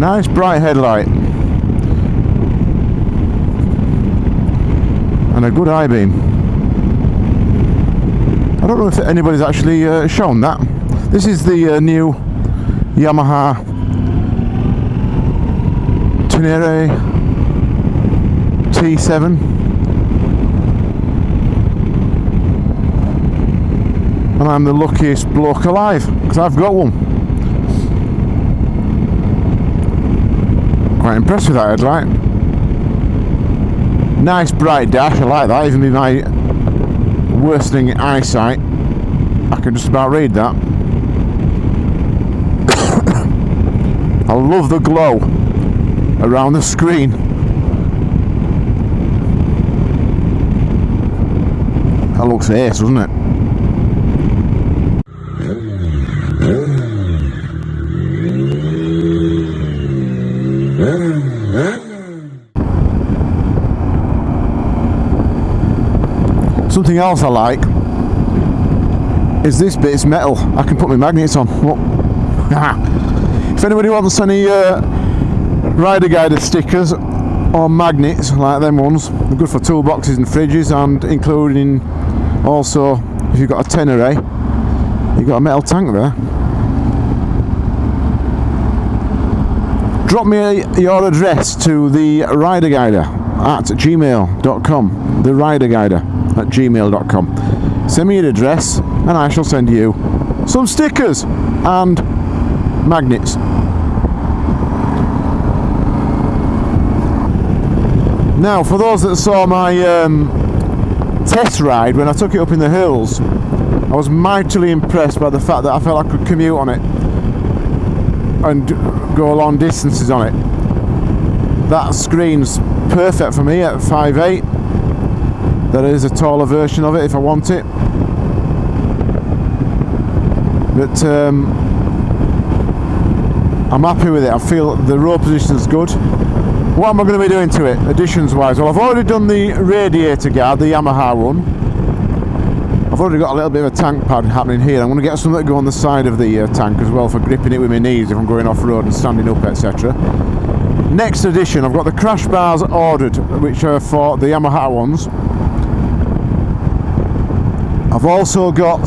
nice bright headlight. And a good high beam. I don't know if anybody's actually uh, shown that. This is the uh, new Yamaha Tenere T7 and I'm the luckiest bloke alive because I've got one quite impressed with that headlight nice bright dash I like that even with my worsening eyesight I can just about read that I love the glow around the screen. That looks ace, doesn't it? Something else I like is this bit, it's metal. I can put my magnets on. If anybody wants any uh, rider guide stickers or magnets like them ones, they're good for toolboxes and fridges and including also if you've got a Tenere, you've got a metal tank there. Drop me your address to the rider guider at gmail.com. The rider guider at gmail.com. Send me your address and I shall send you some stickers and magnets. Now, for those that saw my um, test ride when I took it up in the hills, I was mightily impressed by the fact that I felt I could commute on it and go long distances on it. That screen's perfect for me at 5.8. There is a taller version of it if I want it. But um, I'm happy with it. I feel the road position is good. What am I going to be doing to it, additions wise? Well, I've already done the radiator guard, the Yamaha one. I've already got a little bit of a tank pad happening here. I'm going to get some that go on the side of the uh, tank as well for gripping it with my knees if I'm going off road and standing up, etc. Next addition, I've got the crash bars ordered, which are for the Yamaha ones. I've also got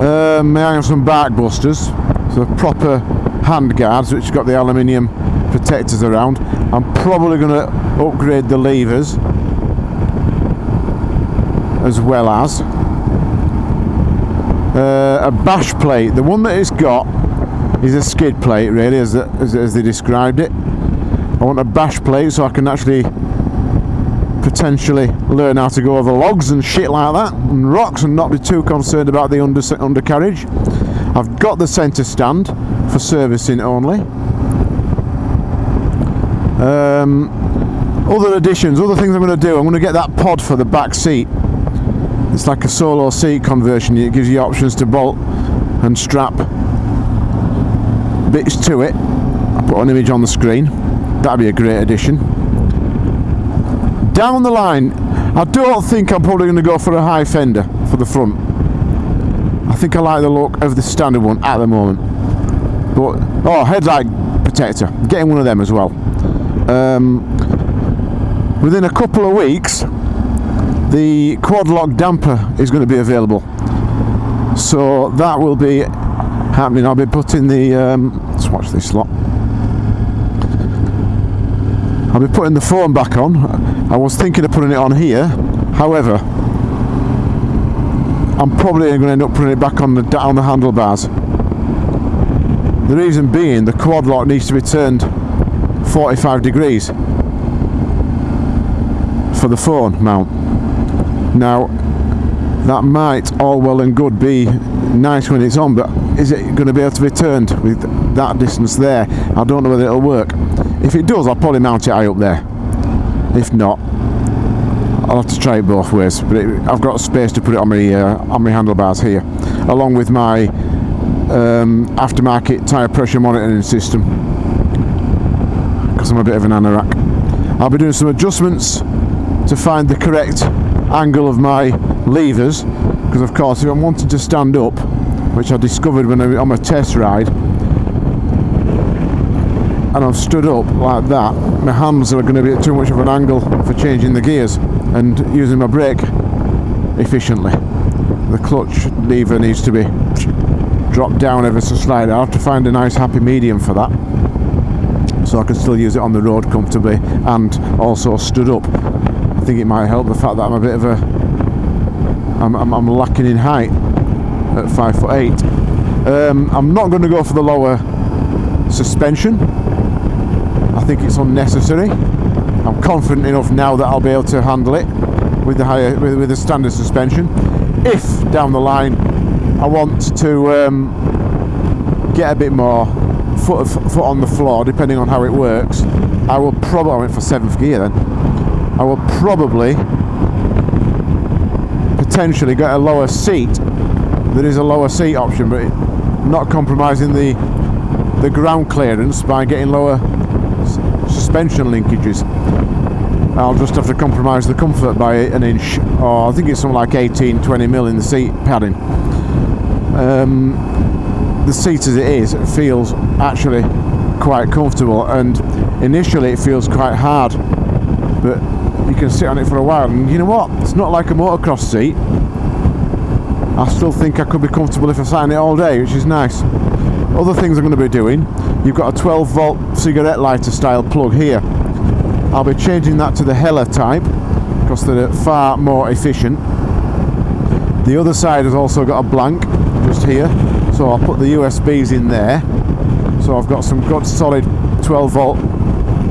um, may have some bark busters, so proper hand guards which got the aluminium protectors around. I'm probably going to upgrade the levers as well as uh, a bash plate. The one that it's got is a skid plate really as, as, as they described it. I want a bash plate so I can actually potentially learn how to go over logs and shit like that and rocks and not be too concerned about the under undercarriage. I've got the centre stand for servicing only. Um, other additions, other things I'm going to do, I'm going to get that pod for the back seat. It's like a solo seat conversion, it gives you options to bolt and strap bits to it. I'll put an image on the screen, that'd be a great addition down the line I don't think I'm probably going to go for a high fender for the front. I think I like the look of the standard one at the moment. But oh headlight protector. Getting one of them as well. Um, within a couple of weeks the quad lock damper is going to be available. So that will be happening. I'll be putting the um, let's watch this lot. I'll be putting the phone back on. I was thinking of putting it on here. However, I'm probably going to end up putting it back on the on the handlebars. The reason being, the quad lock needs to be turned 45 degrees for the phone mount. Now, that might all well and good be nice when it's on, but is it going to be able to be turned with that distance there? I don't know whether it'll work. If it does, I'll probably mount it high up there. If not, I'll have to try it both ways. But it, I've got space to put it on my uh, on my handlebars here, along with my um, aftermarket tyre pressure monitoring system. Because I'm a bit of an anorak. I'll be doing some adjustments to find the correct angle of my levers. Because of course, if I'm wanting to stand up, which I discovered when I on my test ride, and I've stood up like that, my hands are going to be at too much of an angle for changing the gears and using my brake efficiently. The clutch lever needs to be dropped down ever so slightly. I have to find a nice happy medium for that so I can still use it on the road comfortably and also stood up. I think it might help the fact that I'm a bit of a I'm, I'm, I'm lacking in height at five foot eight. Um, I'm not going to go for the lower suspension. I think it's unnecessary. I'm confident enough now that I'll be able to handle it with the higher with, with the standard suspension. If down the line I want to um, get a bit more foot foot on the floor, depending on how it works, I will probably I went for seventh gear then. I will probably potentially get a lower seat. There is a lower seat option, but not compromising the the ground clearance by getting lower suspension linkages. I'll just have to compromise the comfort by an inch, or I think it's something like 18, 20 mil in the seat padding. Um, the seat as it is it feels actually quite comfortable, and initially it feels quite hard, but you can sit on it for a while. And you know what? It's not like a motocross seat. I still think I could be comfortable if I sat in it all day, which is nice. Other things I'm going to be doing, you've got a 12 volt cigarette lighter style plug here. I'll be changing that to the Hella type because they're far more efficient. The other side has also got a blank just here, so I'll put the USBs in there. So I've got some good solid 12 volt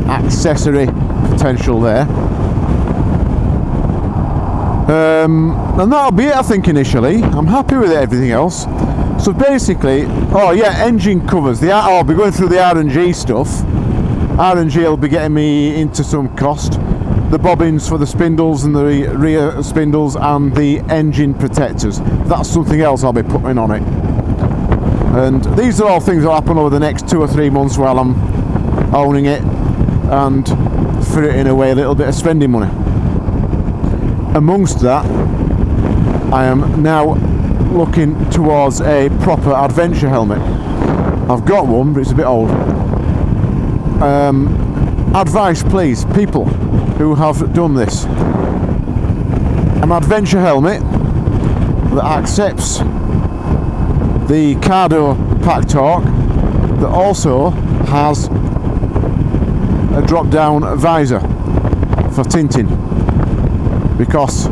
accessory potential there. Um, and that'll be it I think initially. I'm happy with everything else. So basically, oh yeah, engine covers. The oh, I'll be going through the R&G stuff. R&G will be getting me into some cost. The bobbins for the spindles and the rear spindles and the engine protectors. That's something else I'll be putting on it. And these are all things that happen over the next two or three months while I'm owning it and fritting away a little bit of spending money. Amongst that, I am now looking towards a proper adventure helmet. I've got one, but it's a bit old. Um, advice, please, people who have done this. An adventure helmet that accepts the Cardo Packtalk that also has a drop down visor for tinting because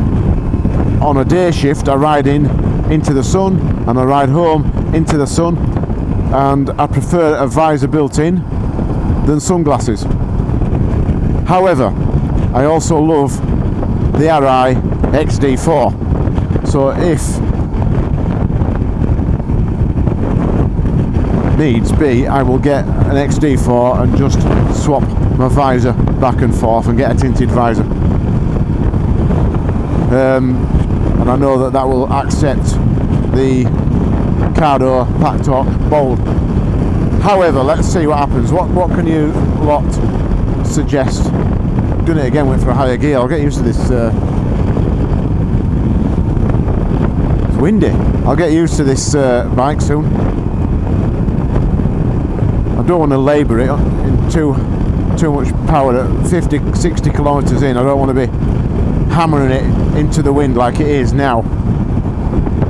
on a day shift I ride in into the sun and I ride home into the sun and I prefer a visor built in than sunglasses. However, I also love the Arai XD4 so if needs be I will get an XD4 and just swap my visor back and forth and get a tinted visor um, and I know that that will accept the Cardo Pack Bold. However, let's see what happens. What what can you lot suggest? Doing it again, went for a higher gear. I'll get used to this. Uh, it's windy. I'll get used to this uh, bike soon. I don't want to labour it in too too much power at 50, 60 kilometres in. I don't want to be hammering it into the wind like it is now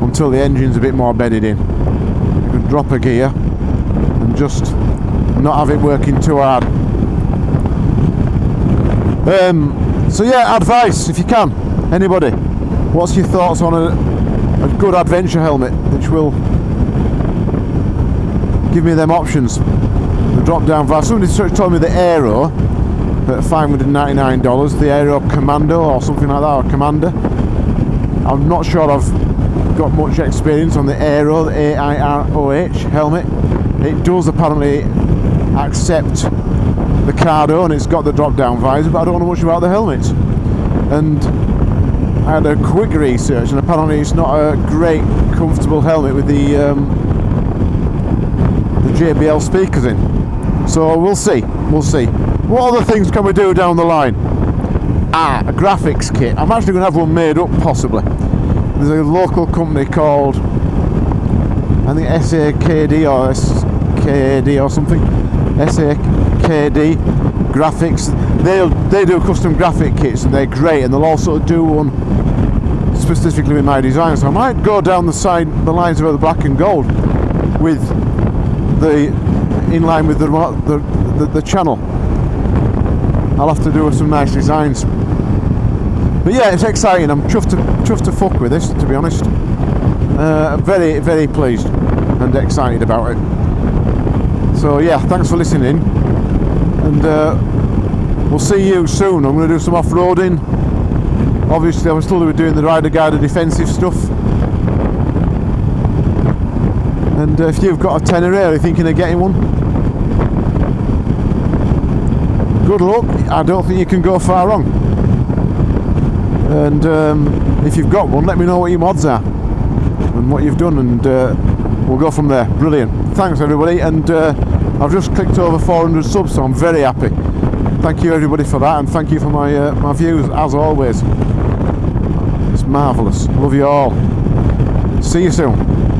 until the engine's a bit more bedded in. You can drop a gear and just not have it working too hard. Um, so yeah, advice if you can, anybody. What's your thoughts on a, a good adventure helmet which will give me them options? The drop down valve. Somebody told me the Airoh at $599, the Airoh Commando or something like that, or Commander. I'm not sure I've got much experience on the Airoh, the A-I-R-O-H helmet. It does apparently accept the Cardo and it's got the drop down visor, but I don't know much about the helmets. And I had a quick research and apparently it's not a great comfortable helmet with the um, the JBL speakers in. So we'll see, we'll see. What other things can we do down the line? Ah, a graphics kit. I'm actually going to have one made up, possibly. There's a local company called, I think SAKD or SKAD or something. SAK KD graphics. They they do custom graphic kits and they're great, and they'll also do one specifically with my design. So I might go down the side, the lines of the black and gold with the in line with the the, the, the channel. I'll have to do some nice designs. But yeah, it's exciting. I'm chuffed to chuffed to fuck with this, to be honest. Uh, very very pleased and excited about it. So yeah, thanks for listening, and uh, we'll see you soon. I'm going to do some off-roading. Obviously, I'm still doing the rider guide defensive stuff. And uh, if you've got a Tenere, are you thinking of getting one? Good luck. I don't think you can go far wrong. And um, if you've got one, let me know what your mods are and what you've done, and uh, we'll go from there. Brilliant. Thanks, everybody. And uh, I've just clicked over 400 subs, so I'm very happy. Thank you, everybody, for that, and thank you for my uh, my views as always. It's marvellous. Love you all. See you soon.